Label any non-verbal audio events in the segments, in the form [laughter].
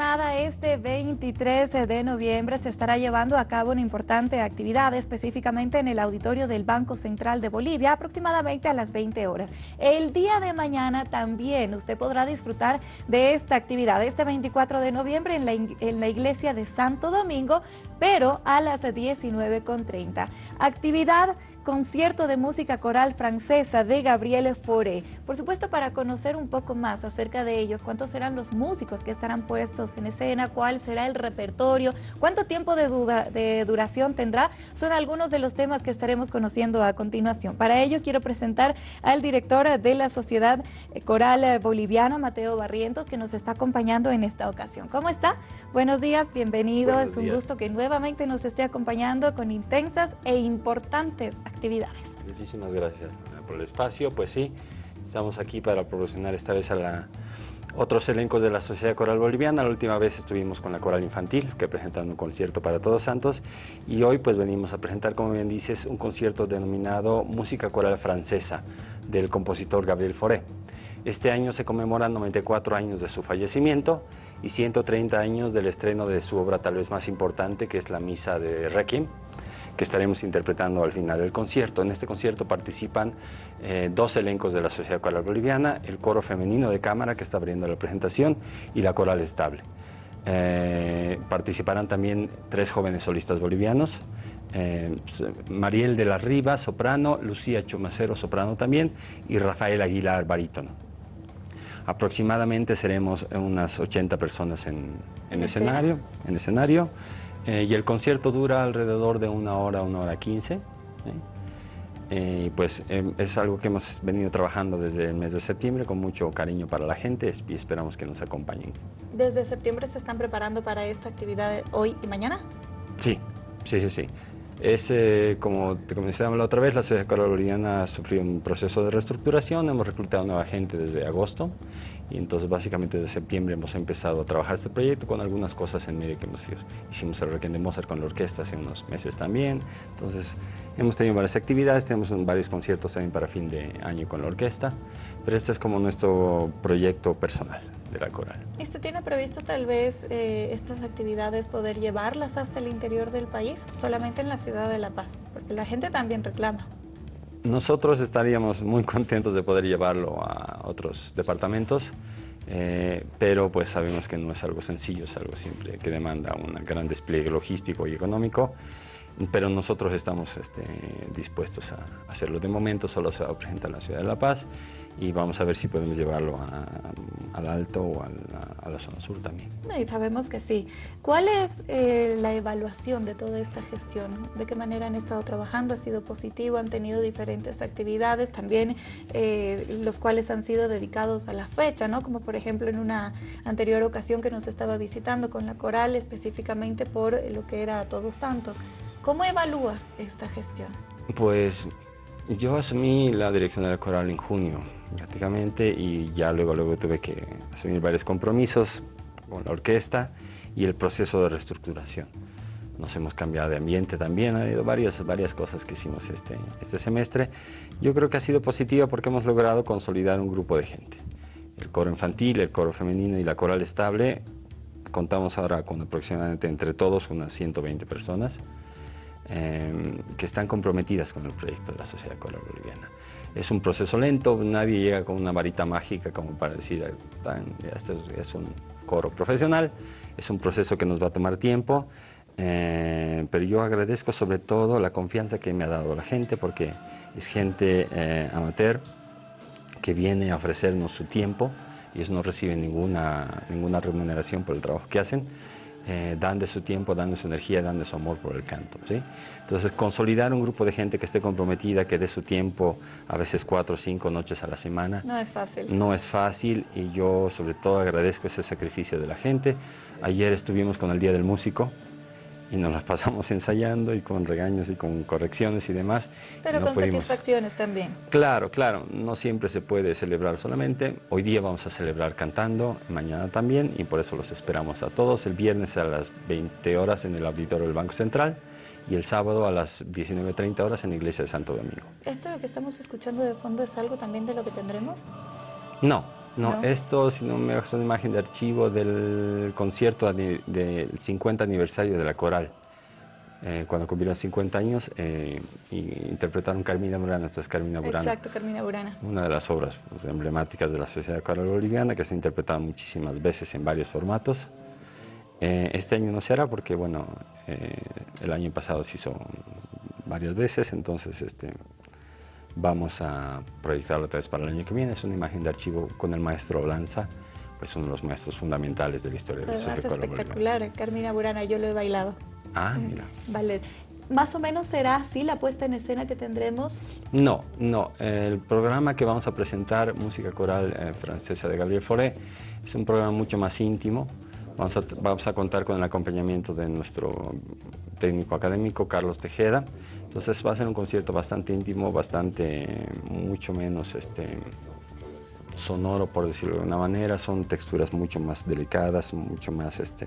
jornada, este 23 de noviembre, se estará llevando a cabo una importante actividad, específicamente en el auditorio del Banco Central de Bolivia, aproximadamente a las 20 horas. El día de mañana también usted podrá disfrutar de esta actividad, este 24 de noviembre en la, en la iglesia de Santo Domingo, pero a las 19.30. Actividad concierto de música coral francesa de Gabriele Fauré. Por supuesto, para conocer un poco más acerca de ellos, cuántos serán los músicos que estarán puestos en escena, cuál será el repertorio, cuánto tiempo de, de duración tendrá, son algunos de los temas que estaremos conociendo a continuación. Para ello, quiero presentar al director de la Sociedad Coral Boliviana, Mateo Barrientos, que nos está acompañando en esta ocasión. ¿Cómo está? Buenos días, bienvenido. es un gusto que nuevamente nos esté acompañando con intensas e importantes actividades. Muchísimas gracias por el espacio. Pues sí, estamos aquí para promocionar esta vez a la, otros elencos de la Sociedad Coral Boliviana. La última vez estuvimos con la Coral Infantil, que presentando un concierto para Todos Santos, y hoy pues venimos a presentar, como bien dices, un concierto denominado Música Coral Francesa, del compositor Gabriel Fauré. Este año se conmemoran 94 años de su fallecimiento y 130 años del estreno de su obra tal vez más importante, que es la Misa de Requiem, que estaremos interpretando al final del concierto. En este concierto participan eh, dos elencos de la Sociedad Coral Boliviana, el coro femenino de cámara que está abriendo la presentación y la coral estable. Eh, participarán también tres jóvenes solistas bolivianos, eh, Mariel de la Riva, soprano, Lucía Chumacero, soprano también, y Rafael Aguilar, barítono. Aproximadamente seremos unas 80 personas en, en escenario, en escenario eh, y el concierto dura alrededor de una hora, una hora quince. ¿eh? Eh, y pues em, es algo que hemos venido trabajando desde el mes de septiembre con mucho cariño para la gente y esperamos que nos acompañen. ¿Desde septiembre se están preparando para esta actividad hoy y mañana? Sí, sí, sí, sí. Es, como te comenté la otra vez, la Sociedad Coral Boliviana sufrió un proceso de reestructuración, hemos reclutado nueva gente desde agosto y entonces básicamente desde septiembre hemos empezado a trabajar este proyecto con algunas cosas en medio que hemos ido. Hicimos el Requiem de Mozart con la orquesta hace unos meses también, entonces hemos tenido varias actividades, tenemos varios conciertos también para fin de año con la orquesta, pero este es como nuestro proyecto personal de la coral. ¿Este tiene previsto tal vez eh, estas actividades poder llevarlas hasta el interior del país, solamente en la ciudad de La Paz? Porque la gente también reclama. Nosotros estaríamos muy contentos de poder llevarlo a otros departamentos, eh, pero pues sabemos que no es algo sencillo, es algo simple, que demanda un gran despliegue logístico y económico pero nosotros estamos este, dispuestos a hacerlo. De momento solo se va a presentar en la ciudad de La Paz y vamos a ver si podemos llevarlo al Alto o a la, zona sur también. Y sabemos que sí. ¿Cuál es eh, la evaluación de toda esta gestión? ¿De qué manera han estado trabajando? ¿Ha sido positivo? ¿Han tenido diferentes actividades también, eh, los cuales han sido dedicados a la fecha, ¿no? como por ejemplo en una anterior ocasión que nos estaba visitando con la Coral, específicamente por lo que era Todos Santos. ¿Cómo evalúa esta gestión? Pues yo asumí la dirección de la coral en junio prácticamente y ya luego, luego tuve que asumir varios compromisos con la orquesta y el proceso de reestructuración. Nos hemos cambiado de ambiente también, ha habido varias, varias cosas que hicimos este, este semestre. Yo creo que ha sido positiva porque hemos logrado consolidar un grupo de gente. El coro infantil, el coro femenino y la coral estable, contamos ahora con aproximadamente entre todos unas 120 personas. Em, que están comprometidas con el proyecto de la Sociedad Coral Boliviana. Es un proceso lento, nadie llega con una varita mágica como para decir, este es un coro profesional, es un proceso que nos va a tomar tiempo, eh, pero yo agradezco sobre todo la confianza que me ha dado la gente, porque es gente eh, amateur que viene a ofrecernos su tiempo, ellos no reciben ninguna, ninguna remuneración por el trabajo que hacen, eh, dan de su tiempo, dan de su energía, dan de su amor por el canto. ¿sí? Entonces, consolidar un grupo de gente que esté comprometida, que dé su tiempo, a veces cuatro o cinco noches a la semana. No es fácil. No es fácil y yo sobre todo agradezco ese sacrificio de la gente. Ayer estuvimos con el Día del Músico, y nos las pasamos [laughs] ensayando y con regaños y con correcciones y demás. Pero con satisfacciones también. Claro, claro, no siempre se puede celebrar solamente. Hoy día vamos a celebrar cantando, mañana también, y por eso los esperamos a todos. El viernes a las 20 horas en el auditorio del Banco Central y el sábado a las 19.30 horas en la iglesia de Santo Domingo. ¿Esto lo que estamos escuchando de fondo es algo también de lo que tendremos? No, No, esto, si no me es una imagen de archivo del concierto del 50 aniversario de la coral. Eh, cuando cumplieron 50 años, eh, interpretaron Carmina Burana, esto es Carmina Burana. Exacto, Carmina Burana. Una de las obras pues, emblemáticas de la Sociedad Coral Boliviana, que se ha interpretado muchísimas veces en varios formatos. Eh, este año no se hará porque, bueno, el año pasado se hizo varias veces, entonces este, vamos a proyectarlo otra vez para el año que viene. Es una imagen de archivo con el maestro Lanza, pues uno de los maestros fundamentales de la historia de la Sociedad Coral espectacular, Carmina Burana, yo lo he bailado. Ah, mira. Vale. ¿Más o menos será así la puesta en escena que tendremos? No, no. El programa que vamos a presentar, Música Coral eh, Francesa de Gabriel Fauré, es un programa mucho más íntimo. Vamos a, vamos a contar con el acompañamiento de nuestro técnico académico, Carlos Tejeda. Entonces va a ser un concierto bastante íntimo, bastante, mucho menos este, sonoro, por decirlo de una manera. Son texturas mucho más delicadas, mucho más este,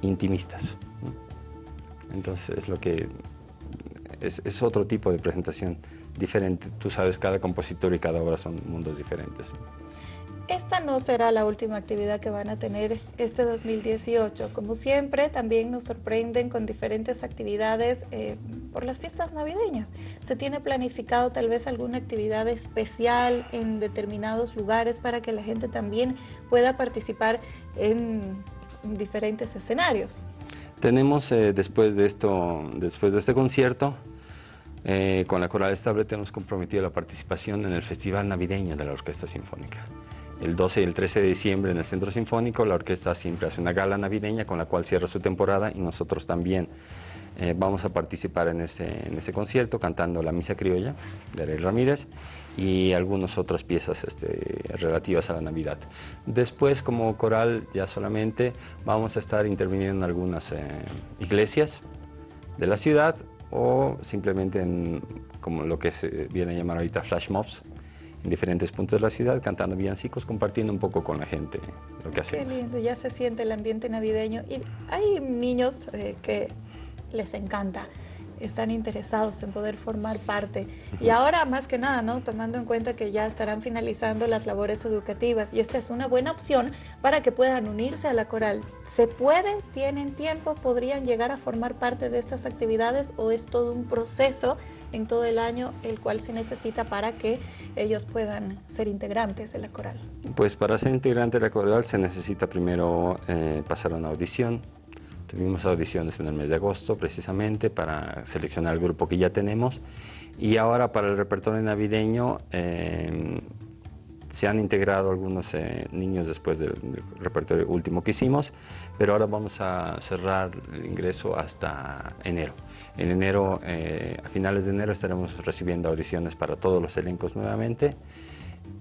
intimistas. Entonces es lo que es, otro tipo de presentación diferente. Tú sabes, cada compositor y cada obra son mundos diferentes. Esta no será la última actividad que van a tener este 2018. Como siempre, también nos sorprenden con diferentes actividades eh, por las fiestas navideñas. ¿Se tiene planificado tal vez alguna actividad especial en determinados lugares para que la gente también pueda participar en diferentes escenarios? Tenemos eh, después, de esto, después de este concierto, eh, con la Coral Estable tenemos comprometido la participación en el Festival Navideño de la Orquesta Sinfónica. El 12 y el 13 de diciembre en el Centro Sinfónico la orquesta siempre hace una gala navideña con la cual cierra su temporada y nosotros también eh, vamos a participar en ese, en ese concierto cantando la Misa Criolla de Rey Ramírez y algunas otras piezas este, relativas a la Navidad. Después, como coral, ya solamente vamos a estar interviniendo en algunas eh, iglesias de la ciudad o simplemente en como lo que se viene a llamar ahorita flash mobs, en diferentes puntos de la ciudad, cantando villancicos, compartiendo un poco con la gente lo que hacemos. Qué lindo, ya se siente el ambiente navideño. Y hay niños eh, que les encanta están interesados en poder formar parte. Y ahora, más que nada, ¿no? tomando en cuenta que ya estarán finalizando las labores educativas y esta es una buena opción para que puedan unirse a la coral. ¿Se puede? ¿Tienen tiempo? ¿Podrían llegar a formar parte de estas actividades o es todo un proceso en todo el año el cual se necesita para que ellos puedan ser integrantes de la coral? Pues para ser integrante de la coral se necesita primero eh, pasar una audición, Tuvimos audiciones en el mes de agosto precisamente para seleccionar el grupo que ya tenemos y ahora para el repertorio navideño eh, se han integrado algunos eh, niños después del, repertorio último que hicimos, pero ahora vamos a cerrar el ingreso hasta enero. En enero, eh, a finales de enero estaremos recibiendo audiciones para todos los elencos nuevamente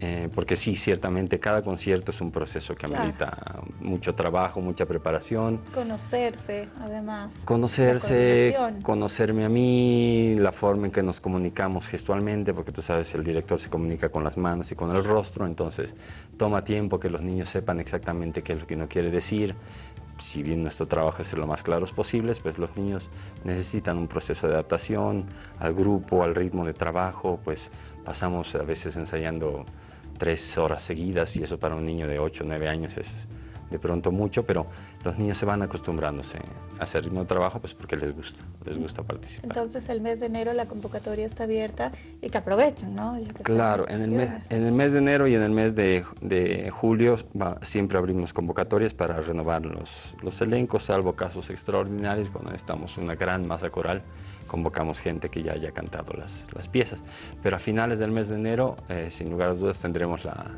eh, porque sí, ciertamente cada concierto es un proceso que amerita mucho trabajo, mucha preparación. Conocerse, además. Conocerse, conocerme a mí, la forma en que nos comunicamos gestualmente, porque tú sabes, el director se comunica con las manos y con el rostro, entonces toma tiempo que los niños sepan exactamente qué es lo que uno quiere decir. Si bien nuestro trabajo es ser lo más claros posibles, pues los niños necesitan un proceso de adaptación al grupo, al ritmo de trabajo, pues pasamos a veces ensayando tres horas seguidas y eso para un niño de 8 o 9 años es de pronto mucho, pero los niños se van acostumbrándose a hacer el mismo trabajo pues porque les gusta, les gusta participar. Entonces el mes de enero la convocatoria está abierta y que aprovechen, ¿no? claro, en el, mes, en el mes de enero y en el mes de, de julio siempre abrimos convocatorias para renovar los, los elencos, salvo casos extraordinarios cuando estamos una gran masa coral convocamos gente que ya haya cantado las, las piezas. Pero a finales del mes de enero, eh, sin lugar a dudas, tendremos la,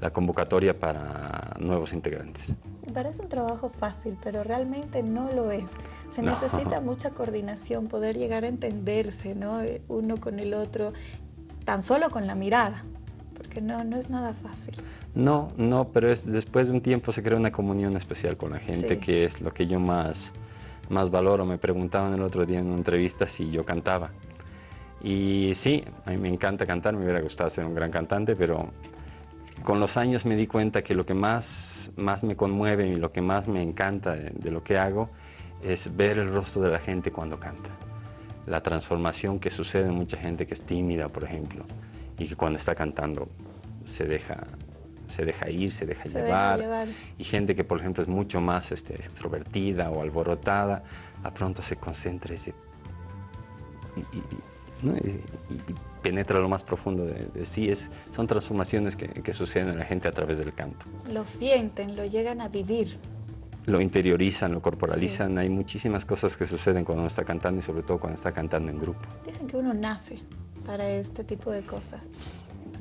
la convocatoria para nuevos integrantes. Parece un trabajo fácil, pero realmente no lo es. Se [laughs] necesita mucha coordinación, poder llegar a entenderse ¿no? Eh, uno con el otro, tan solo con la mirada, porque no, no es nada fácil. No, no, pero es, después de un tiempo se crea una comunión especial con la gente, que es lo que yo más más valor o me preguntaban el otro día en una entrevista si yo cantaba. Y sí, a mí me encanta cantar, me hubiera gustado ser un gran cantante, pero con los años me di cuenta que lo que más, más me conmueve y lo que más me encanta de, lo que hago es ver el rostro de la gente cuando canta. La transformación que sucede en mucha gente que es tímida, por ejemplo, y que cuando está cantando se deja, se deja ir, se deja, llevar, y gente que por ejemplo es mucho más este, extrovertida o alborotada, a pronto se concentra y, penetra lo más profundo de, sí. Es, son transformaciones que, que suceden en la gente a través del canto. Lo sienten, lo llegan a vivir lo interiorizan, lo corporalizan. Hay muchísimas cosas que suceden cuando uno está cantando y sobre todo cuando está cantando en grupo. Dicen que uno nace para este tipo de cosas.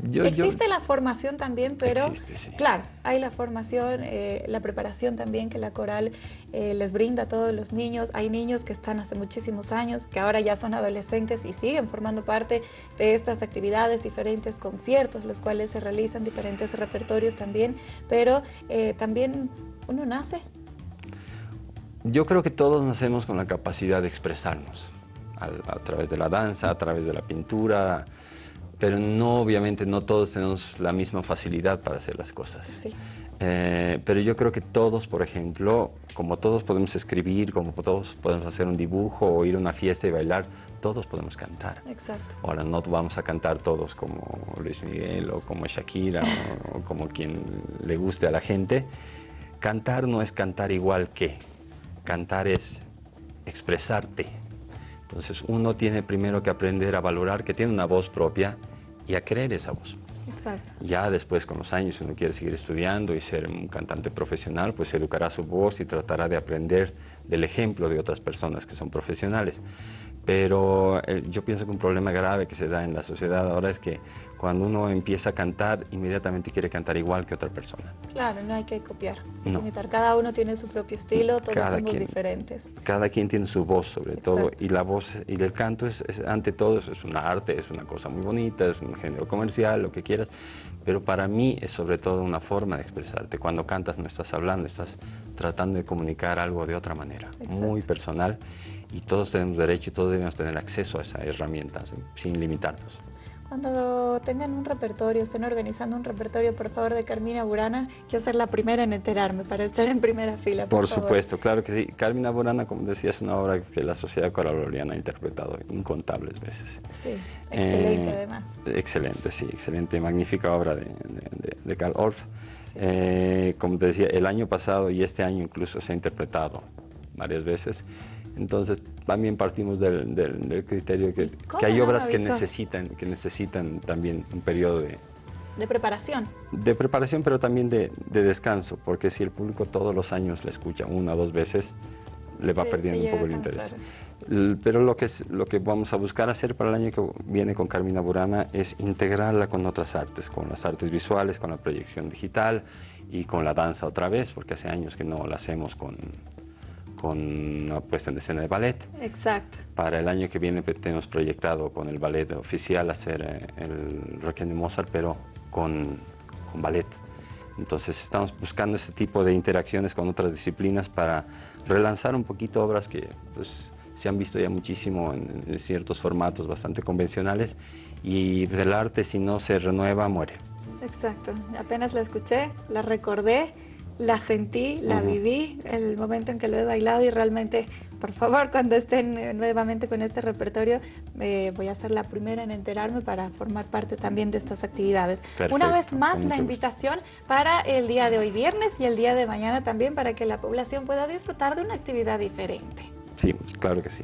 Existe la formación también, pero claro, hay la formación, eh, la preparación también que la coral eh, les brinda a todos los niños. Hay niños que están hace muchísimos años, que ahora ya son adolescentes y siguen formando parte de estas actividades, diferentes conciertos, los cuales se realizan, diferentes repertorios también, pero eh, también uno nace. Yo creo que todos nacemos con la capacidad de expresarnos a, través de la danza, a través de la pintura, pero no, obviamente no todos tenemos la misma facilidad para hacer las cosas. Eh, pero yo creo que todos, por ejemplo, como todos podemos escribir, como todos podemos hacer un dibujo o ir a una fiesta y bailar, todos podemos cantar. Exacto. Ahora no vamos a cantar todos como Luis Miguel o como Shakira o como quien le guste a la gente. Cantar no es cantar igual que, cantar es expresarte, entonces uno tiene primero que aprender a valorar que tiene una voz propia y a creer esa voz. Exacto. Ya después con los años, si uno quiere seguir estudiando y ser un cantante profesional, pues educará su voz y tratará de aprender del ejemplo de otras personas que son profesionales. Pero eh, yo pienso que un problema grave que se da en la sociedad ahora es que cuando uno empieza a cantar, inmediatamente quiere cantar igual que otra persona. Claro, no hay que copiar, imitar. Cada uno tiene su propio estilo, todos somos diferentes. Cada quien tiene su voz, sobre todo, y la voz y el canto es, ante todo es un arte, es una cosa muy bonita, es un género comercial, lo que quieras, pero para mí es sobre todo una forma de expresarte. Cuando cantas no estás hablando, estás tratando de comunicar algo de otra manera, muy personal y todos tenemos derecho y todos debemos tener acceso a esa herramienta sin limitarnos. Cuando tengan un repertorio, estén organizando un repertorio, por favor, de Carmina Burana, quiero ser la primera en enterarme para estar en primera fila. Por, supuesto, claro que sí. Carmina Burana, como decía, es una obra que la Sociedad Coral ha interpretado incontables veces. Sí, excelente eh, además. Excelente, sí, excelente, magnífica obra de, de, Carl Orff. Eh, como te decía, el año pasado y este año incluso se ha interpretado varias veces. Entonces también partimos del, criterio que, hay obras que necesitan, que necesitan también un periodo de... De preparación. De preparación, pero también de, descanso, porque si el público todos los años la escucha una o dos veces, le va perdiendo un poco el interés. Pero lo que, es, lo que vamos a buscar hacer para el año que viene con Carmina Burana es integrarla con otras artes, con las artes visuales, con la proyección digital y con la danza otra vez, porque hace años que no la hacemos con, con una puesta en escena de ballet. Exacto. Para el año que viene tenemos proyectado con el ballet oficial hacer eh, el Requiem de Mozart, pero con, con, ballet. Entonces estamos buscando ese tipo de interacciones con otras disciplinas para relanzar un poquito obras que pues, se han visto ya muchísimo en, en ciertos formatos bastante convencionales y el arte si no se renueva muere. Exacto, apenas la escuché, la recordé la sentí, la viví, el momento en que lo he bailado y realmente, por favor, [laughs] cuando estén nuevamente con este repertorio, eh, voy a ser la primera en enterarme para formar parte también de estas actividades. Una vez más, la invitación para el día de hoy viernes y el día de mañana también para que la población pueda disfrutar de una actividad diferente. Sí, claro que sí.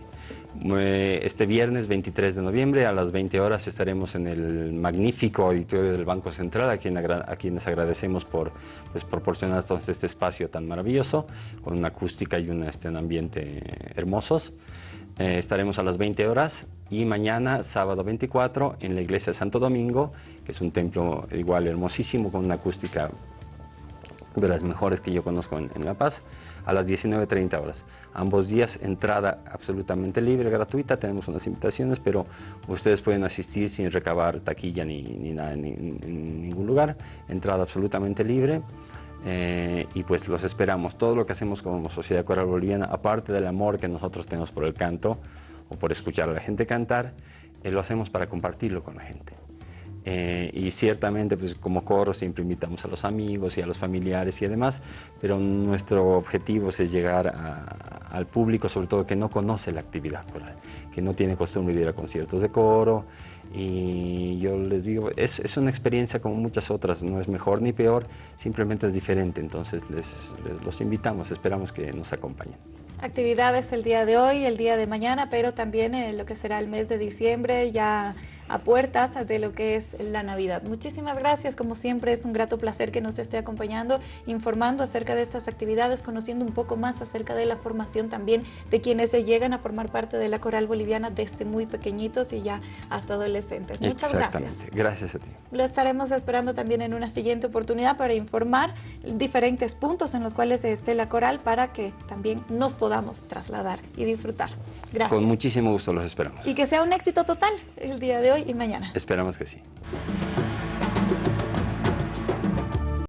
Este viernes 23 de noviembre a las 20 horas estaremos en el magnífico auditorio del Banco Central, a, quien a quienes agradecemos por pues, proporcionarnos este espacio tan maravilloso, con una acústica y un, este, ambiente hermosos. Eh, estaremos a las 20 horas y mañana, sábado 24, en la iglesia de Santo Domingo, que es un templo igual hermosísimo, con una acústica de las mejores que yo conozco en, La Paz, a las 19.30 horas. Ambos días, entrada absolutamente libre, gratuita, tenemos unas invitaciones, pero ustedes pueden asistir sin recabar taquilla ni, nada en, ningún lugar, entrada absolutamente libre. Eh, y pues los esperamos. Todo lo que hacemos como Sociedad Coral Boliviana, aparte del amor que nosotros tenemos por el canto o por escuchar a la gente cantar, eh, lo hacemos para compartirlo con la gente. Eh, y ciertamente pues como coro siempre invitamos a los amigos y a los familiares y demás, pero nuestro objetivo es llegar al público, sobre todo que no conoce la actividad coral, que no tiene costumbre de ir a conciertos de coro, y yo les digo, es, es, una experiencia como muchas otras, no es mejor ni peor, simplemente es diferente, entonces les, les los invitamos, esperamos que nos acompañen. Actividades el día de hoy, el día de mañana, pero también en lo que será el mes de diciembre, ya a puertas de lo que es la Navidad. Muchísimas gracias, como siempre es un grato placer que nos esté acompañando, informando acerca de estas actividades, conociendo un poco más acerca de la formación también de quienes se llegan a formar parte de la coral boliviana desde muy pequeñitos y ya hasta adolescentes. Muchas gracias. Gracias a ti. Lo estaremos esperando también en una siguiente oportunidad para informar diferentes puntos en los cuales esté la coral para que también nos podamos trasladar y disfrutar. Gracias. Con muchísimo gusto los esperamos. Y que sea un éxito total el día de y mañana. Esperamos que sí.